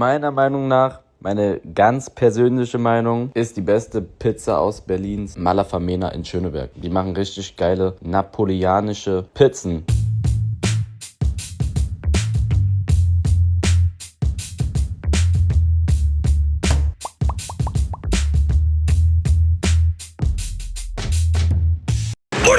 meiner Meinung nach meine ganz persönliche Meinung ist die beste Pizza aus Berlins Malafamena in Schöneberg. Die machen richtig geile napoleonische Pizzen.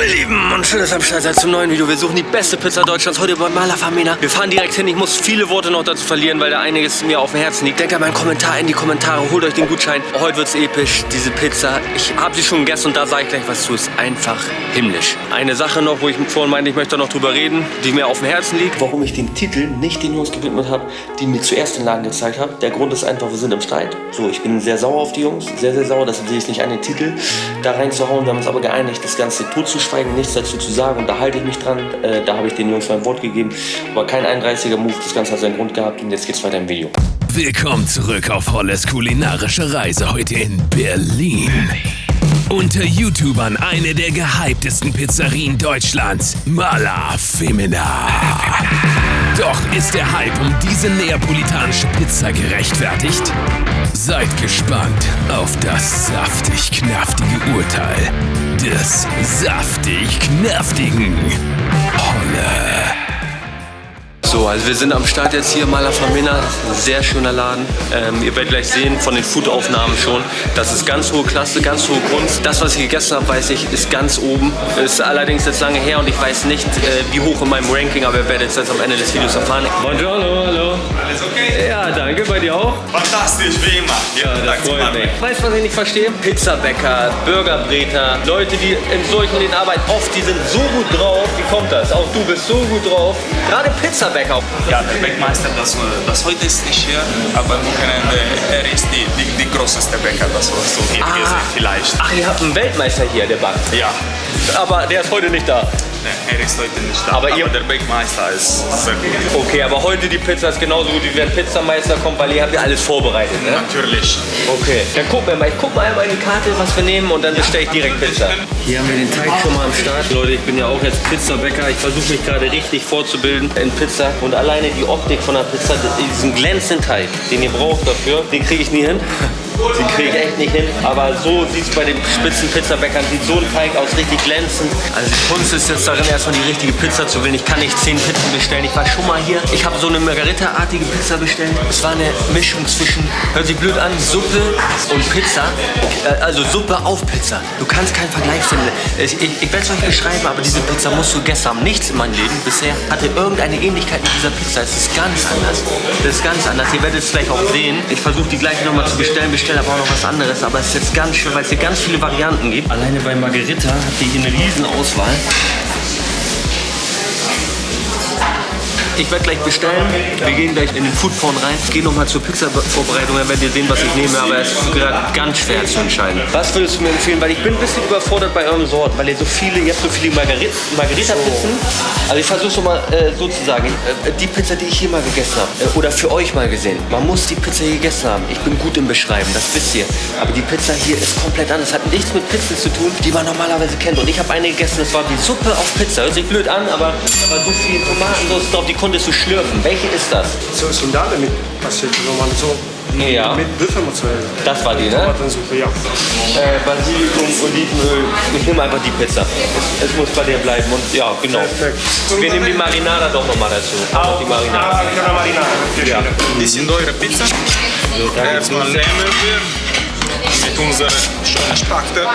Und schön, dass ihr am Start seid zum neuen Video. Wir suchen die beste Pizza Deutschlands heute bei Malafamena. Wir fahren direkt hin. Ich muss viele Worte noch dazu verlieren, weil da einiges mir auf dem Herzen liegt. Denkt an meinen Kommentar in die Kommentare. Holt euch den Gutschein. Heute wird's episch. Diese Pizza, ich habe sie schon gegessen und da sage ich gleich was zu. Ist einfach himmlisch. Eine Sache noch, wo ich vorhin meinte, ich möchte noch drüber reden, die mir auf dem Herzen liegt. Warum ich den Titel nicht den Jungs gewidmet habe, die mir zuerst den Laden gezeigt haben. Der Grund ist einfach, wir sind im Streit. So, ich bin sehr sauer auf die Jungs. Sehr, sehr sauer. Deshalb sehe ich nicht an den Titel da reinzuhauen. Wir haben uns aber geeinigt, das Ganze totzuschweigen, nichts dazu zu sagen. Und da halte ich mich dran. Äh, da habe ich den Jungs mein Wort gegeben. Aber kein 31er Move. Das Ganze hat seinen Grund gehabt. Und jetzt geht's weiter im Video. Willkommen zurück auf Holles kulinarische Reise heute in Berlin. Unter YouTubern eine der gehyptesten Pizzerien Deutschlands, Mala Femina. Doch ist der Hype um diese neapolitanische Pizza gerechtfertigt? Seid gespannt auf das saftig-knaftige Urteil des saftig-knaftigen Holle. So, also wir sind am Start jetzt hier, Mala Famina, sehr schöner Laden. Ähm, ihr werdet gleich sehen von den Foodaufnahmen schon, das ist ganz hohe Klasse, ganz hohe Kunst. Das, was ich gegessen habe, weiß ich, ist ganz oben. Ist allerdings jetzt lange her und ich weiß nicht, äh, wie hoch in meinem Ranking, aber ihr werdet es jetzt am Ende des Videos erfahren. Buongiorno, hallo. Alles okay? Ja, danke, bei dir auch? Fantastisch, wie immer. Ja, das freut mich. Weißt du, was ich nicht verstehe? Pizzabäcker, Burgerbreter, Leute, die in solchen Läden arbeiten, oft, die sind so gut drauf. Wie kommt das? Auch du bist so gut drauf. Gerade Pizzabäcker Bäcker. Ja, der Bäckmeister, das, das heute ist nicht hier, aber am Wochenende, er ist die, die, die größte Bäcker, das hast du hier Ah. vielleicht. Ach, ihr habt einen Weltmeister hier, der backt. Ja, Aber der ist heute nicht da. Ne, er ist heute nicht da, Aber aber, ihr- der Bäckmeister ist sehr gut. Okay, aber heute die Pizza ist genauso gut, wie wenn Pizzameister kommt, weil ihr habt ja alles vorbereitet, ne? Natürlich. Okay. Dann gucken wir mal. Ich guck mal einmal in die Karte, was wir nehmen und dann bestelle ich direkt Pizza. Hier haben wir den Teig schon mal am Start. Leute, ich bin ja auch jetzt Pizzabäcker. Ich versuche mich gerade richtig vorzubilden in Pizza. Und alleine die Optik von der Pizza, diesen glänzenden Teig, den ihr braucht dafür, den kriege ich nie hin. Den kriege ich echt nicht hin. Aber so sieht es bei den spitzen Pizzabäckern, sieht so ein Teig aus, richtig glänzend. Also die Kunst ist jetzt darin, erstmal die richtige Pizza zu wählen. Ich kann nicht zehn Pizzen bestellen. Ich war schon mal hier. Ich habe so eine Margarita-artige Pizza bestellt. Es war eine Mischung zwischen, hört sich blöd an, Suppe und Pizza. Äh, Also Suppe auf Pizza. Du kannst keinen Vergleich finden. Ich, ich, ich werde es euch beschreiben, aber diese Pizza musst du gegessen haben. Nichts in meinem Leben bisher hatte irgendeine Ähnlichkeit mit dieser Pizza. Es ist ganz anders. Das ist ganz anders. Ihr werdet es gleich auch sehen. Ich versuche die gleiche nochmal zu bestellen, bestelle aber auch noch was anderes. Aber es ist jetzt ganz schön, weil es hier ganz viele Varianten gibt. Alleine bei Margarita habt ihr hier eine riesen Auswahl. Ich werde gleich bestellen. Wir gehen gleich in den Foodporn rein. Ich gehe nochmal zur Pizza-Vorbereitung. Dann werdet ihr sehen, was ich nehme. Aber es ist gerade ganz schwer zu entscheiden. Was würdest du mir empfehlen? Weil ich bin ein bisschen überfordert bei eurem Sort. Weil ihr so viele, ihr habt so viele Margarit Margarita-Pizzen. Also ich versuche schon mal äh, so zu sagen. Äh, die Pizza, die ich hier mal gegessen habe. Äh, oder für euch mal gesehen. Man muss die Pizza hier gegessen haben. Ich bin gut im Beschreiben, das wisst ihr. Aber die Pizza hier ist komplett anders. Hat nichts mit Pizzen zu tun, die man normalerweise kennt. Und ich habe eine gegessen, das war wie Suppe auf Pizza. Hört sich blöd an, aber da war so viel Tomatensauce drauf, die konntest du schlürfen. Welche ist das? So Sundale mit passiert normal so. Ja. Mit Büffelmozzarella. Das war die, ne? Tomatensuppe, ja. Äh, Basilikum, Olivenöl. Ich nehme einfach die Pizza. Es, es muss bei dir bleiben. Und ja, genau. Perfekt. Wir nehmen die Marinara doch nochmal dazu. Auch die Marinara. Ah, una marinara, piacere. Die sind eure Pizza. Erstmal nehmen wir mit unserer schönen Spachte.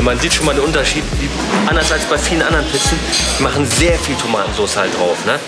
Man sieht schon mal den Unterschied. Anders als bei vielen anderen Pizzen, die machen sehr viel Tomatensauce halt drauf. Ne?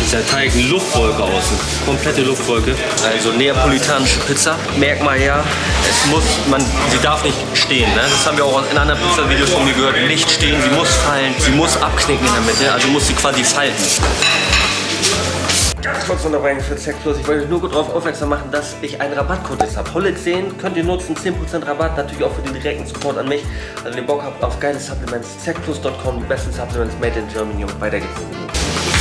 Dieser Teig eine Luftwolke außen. Komplette Luftwolke. Also neapolitanische Pizza. Merkmal ja, es muss, man, sie darf nicht stehen. Ne? Das haben wir auch in anderen Pizza-Videos von mir gehört. Nicht stehen, sie muss fallen, sie muss abknicken in der Mitte. Also muss sie quasi falten. Ganz kurz Unterbrechung für Zack Plus. Ich wollte nur darauf aufmerksam machen, dass ich einen Rabattcode jetzt habe. Holle 10 könnt ihr nutzen, 10% Rabatt, natürlich auch für den direkten Support an mich. Also wenn ihr Bock habt auf geile Supplements, zackplus.com, die besten Supplements made in Germany und weiter geht's.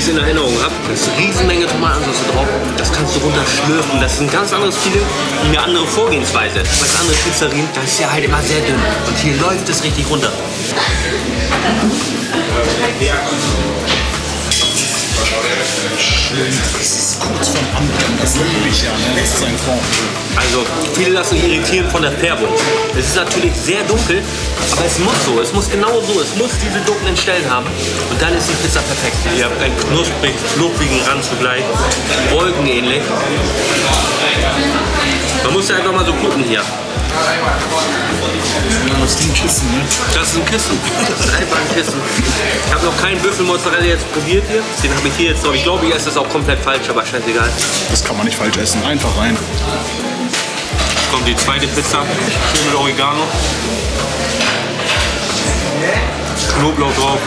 Ich es in Erinnerung habe, da ist eine Riesenmenge Tomatensauce drauf. Das kannst du runterschlürfen. Das ist ein ganz anderes Feeling, eine andere Vorgehensweise. Als andere Pizzerien, das ist ja halt immer sehr dünn. Und hier läuft es richtig runter. Das ist kurz vorm Anbrennen. Das liebe ich ja. Ne? Das ist ein Fond. Also, viele lassen sich irritieren von der Färbung. Es ist natürlich sehr dunkel, aber es muss so. Es muss genau so. Es muss diese dunklen Stellen haben. Und dann ist die Pizza perfekt. Ihr habt einen knusprig, fluffigen Rand zugleich. Wolkenähnlich. Man muss ja einfach mal so gucken hier. Das ist ein Kissen, ne? Das ist ein Kissen. Das ist einfach ein Kissen. Ich habe noch keinen Büffelmozzarella jetzt probiert hier. Den habe ich hier jetzt noch. Ich glaube, ich esse das auch komplett falsch, aber scheißegal. Das kann man nicht falsch essen. Einfach rein. Jetzt kommt die zweite Pizza. Schön mit Oregano. Knoblauch drauf.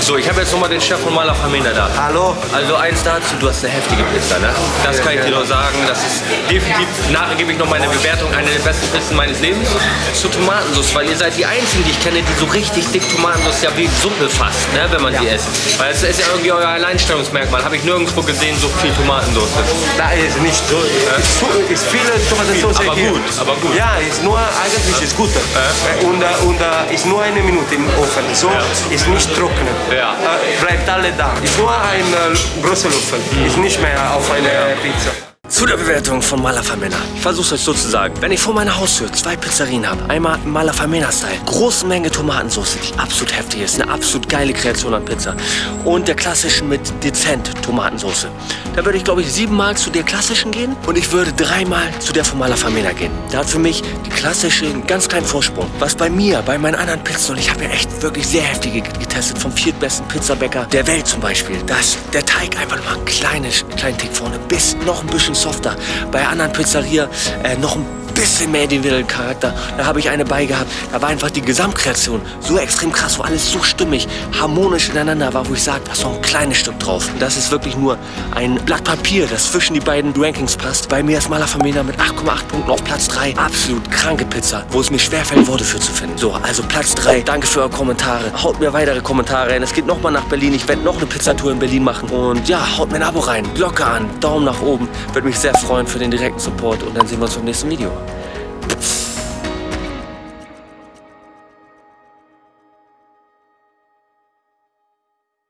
So, ich habe jetzt nochmal den Chef von Mala Famina da. Hallo. Also eins dazu, du hast eine heftige Pizza, ne? Das kann ich dir nur sagen. Das ist definitiv, nachher gebe ich noch meine Bewertung, eine der besten Pizzen meines Lebens. Zur Tomatensauce, weil ihr seid die Einzigen, die ich kenne, die so richtig dick Tomatensauce ja wie Suppe fasst, ne? wenn man die isst. Weil es ist ja irgendwie euer Alleinstellungsmerkmal. Habe ich nirgendwo gesehen, so viel Tomatensauce. Nein, ist nicht so. Ist, zu, ist viele Tomatensauce Aber hier. gut, aber gut. Ja, ist nur, eigentlich ist gut. Äh, Und, äh, und äh, ist nur eine Minute im Ofen. So ist nicht trocken. Ja. Äh, bleibt alle da. Ist nur ein äh, großer Löffel. Ist nicht mehr auf eine Pizza. Zu der Bewertung von Malafamena. Ich versuche es euch so zu sagen. Wenn ich vor meiner Haustür zwei Pizzerien habe, einmal Malafamena-Style, große Menge Tomatensauce, die absolut heftig ist, eine absolut geile Kreation an Pizza und der klassischen mit dezent Tomatensauce, da würde ich glaube ich siebenmal zu der klassischen gehen und ich würde dreimal zu der von Malafamena gehen. Da hat für mich die klassische einen ganz kleinen Vorsprung. Was bei mir, bei meinen anderen Pizzen, und ich habe ja echt wirklich sehr heftige getestet, vom viertbesten Pizzabäcker der Welt zum Beispiel, dass der Teig einfach nur einen kleinen, kleinen Tick vorne bis noch ein bisschen softer. Bei anderen Pizzeria äh, noch ein bisschen mehr individuellen Charakter. Da habe ich eine bei gehabt. Da war einfach die Gesamtkreation so extrem krass, wo alles so stimmig, harmonisch ineinander war, wo ich sage, da ist noch ein kleines Stück drauf. Und das ist wirklich nur ein Blatt Papier, das zwischen die beiden Rankings passt. Bei mir ist Mala Famina mit 8,8 Punkten auf Platz 3. Absolut kranke Pizza, wo es mir schwerfällt, Worte für zu finden. So, also Platz 3. Danke für eure Kommentare. Haut mir weitere Kommentare rein. Es geht nochmal nach Berlin. Ich werde noch eine Pizzatour in Berlin machen. Und ja, haut mir ein Abo rein. Glocke an. Daumen nach oben. Würde mich sehr freuen für den direkten Support. Und dann sehen wir uns beim nächsten Video.